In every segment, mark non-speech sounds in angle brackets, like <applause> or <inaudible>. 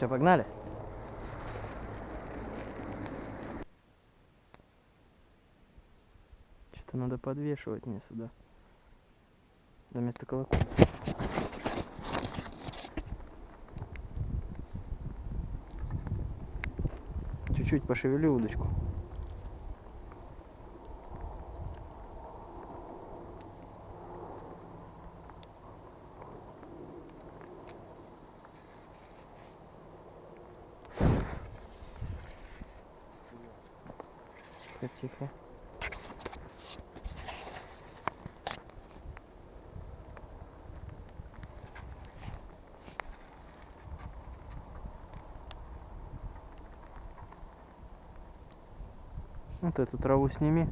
Все, погнали? Что-то надо подвешивать мне сюда. Вместо колокола. Чуть-чуть пошевелю удочку. Вот эту траву сними.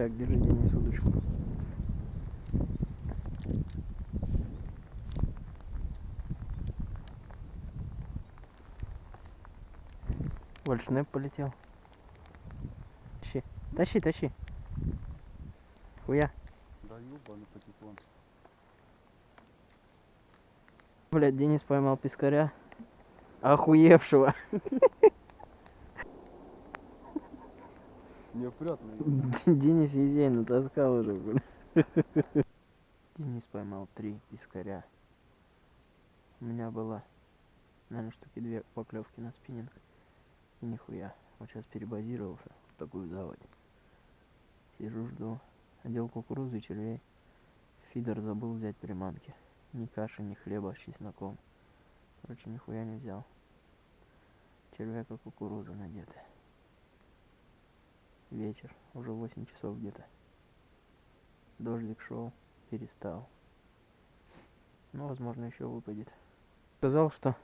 Так, держи, Денис, удочку. Вальшнеп полетел. Тащи, тащи, тащи. Хуя. Да ёбаный патефон. Блядь, Денис поймал пескаря. Охуевшего. <laughs> Неопрятный. <laughs> Денис Езей натаскал уже, блин. <laughs> Денис поймал три пескаря. У меня было, наверное, штуки две поклевки на спиннинг. И нихуя. Вот сейчас перебазировался в такую заводь. Сижу, жду. Одел кукурузу и червей. Фидер забыл взять приманки. Ни каши, ни хлеба с чесноком. Короче, нихуя не взял. Червяк и кукуруза надеты. Вечер, уже 8 часов где-то. Дождик шел, перестал. Ну, возможно, еще выпадет. Сказал, что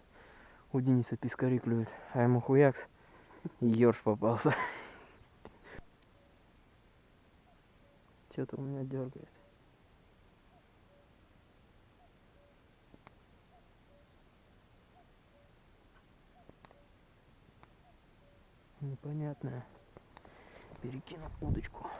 у Дениса пескари клюет, а ему хуякс и ёрш попался. <laughs> Что-то у меня дергает. Непонятное. Перекину удочку.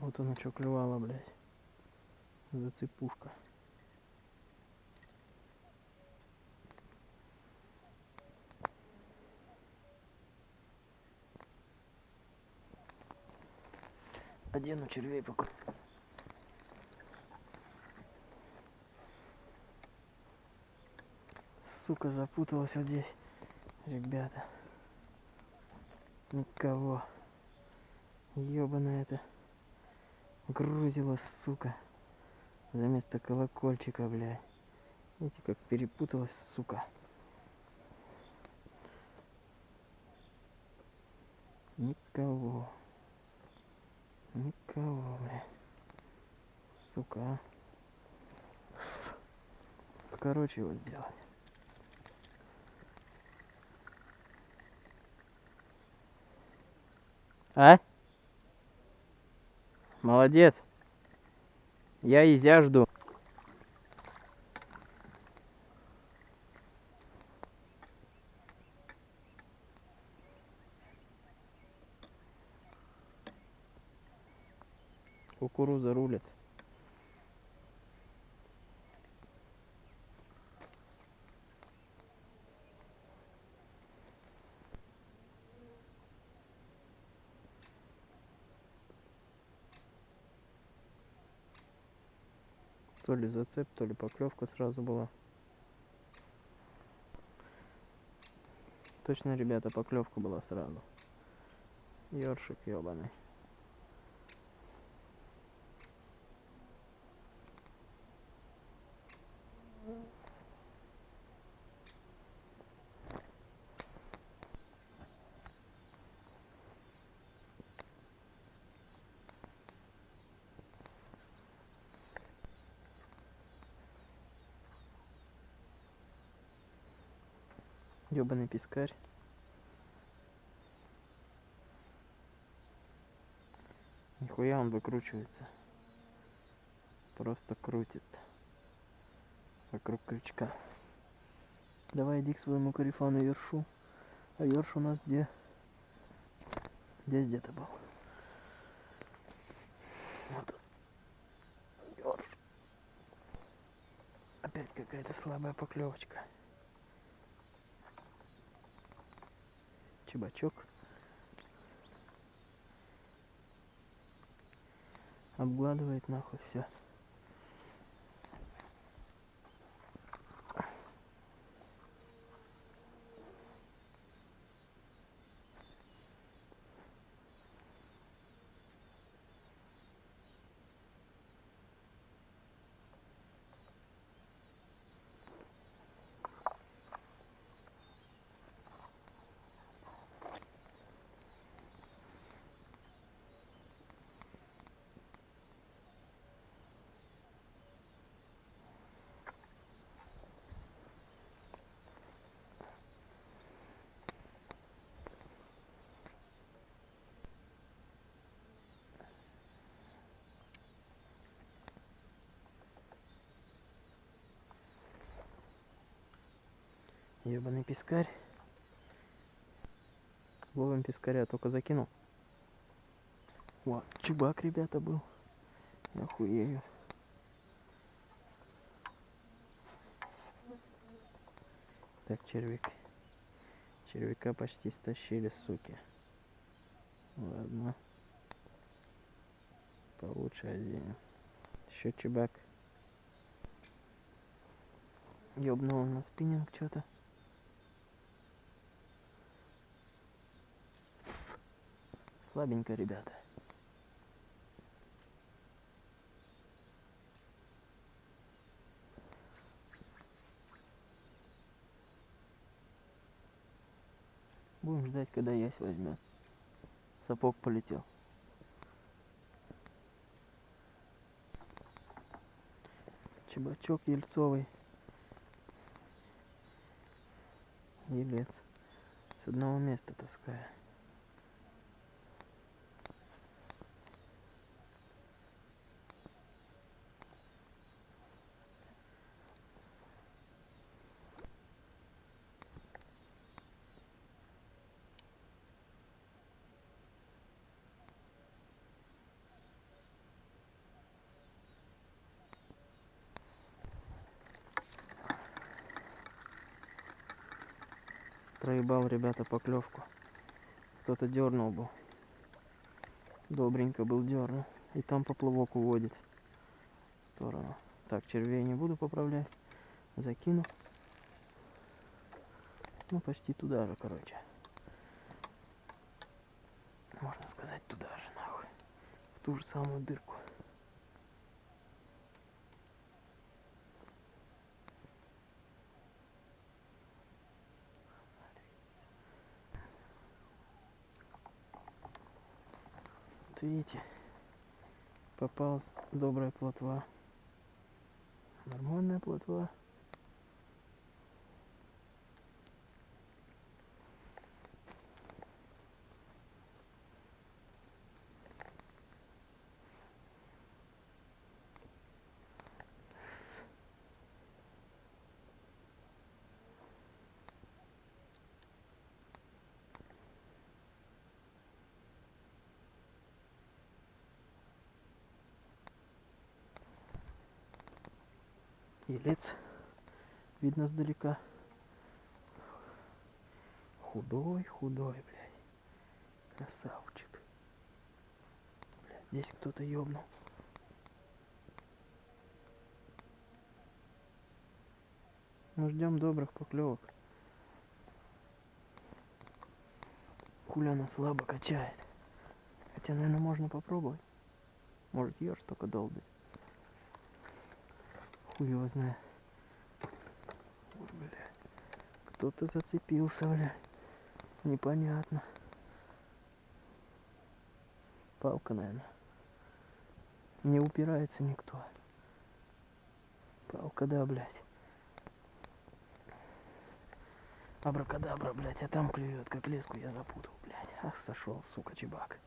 Вот она что клювала, блядь. Зацепушка. Одену червей пока. Сука, запуталась вот здесь. Ребята. Никого. Ёбаная это. Грузила, сука. За место колокольчика, блядь. Видите, как перепуталась, сука. Никого. Никого, блядь. Сука, а. Короче, его сделать. А? Молодец. Я изя жду. Кукуруза рулит. То ли зацеп, то ли поклевка сразу была. Точно, ребята, поклевка была сразу. Ёршик ёбаный. Ёбаный пескарь. Нихуя он выкручивается. Просто крутит. Вокруг крючка. Давай иди к своему корефану Ершу. А Ерш у нас где? Здесь где-то был. Вот. Ерш. Опять какая-то слабая поклевочка. Чебачок. Обгладывает нахуй все. Ебаный пескарь. Ловим пескаря, только закинул. Вот, чубак, ребята, был. Охуею. Так, червяк. Червяка почти стащили, суки. Ладно. Получше один. Еще чебак. Ёбнул на спиннинг что-то. Слабенько, ребята. Будем ждать, когда ясь возьмет. Сапог полетел. Чебачок ельцовый. Елец. С одного места таскаю. Проебал, ребята, поклевку. Кто-то дернул был. Добренько был дернул. И там поплавок уводит в сторону. Так, червей не буду поправлять. Закину. Ну, почти туда же, короче. Можно сказать, туда же, нахуй. В ту же самую дырку. Видите, попалась добрая плотва. Нормальная плотва. Елец. Видно сдалека. Худой, худой, блядь. Красавчик. Блядь, здесь кто-то ёбнул. Ну, ждем добрых поклевок. Хуля она слабо качает. Хотя, наверное, можно попробовать. Может, ешь только долбит. Хуй его знает. Блядь. Кто-то зацепился, блядь. Непонятно. Палка, наверное. Не упирается никто. Палка, да, блядь. Абракадабра, блядь, а там клюет, как леску я запутал, блядь. Ах, сошел, сука, чебак.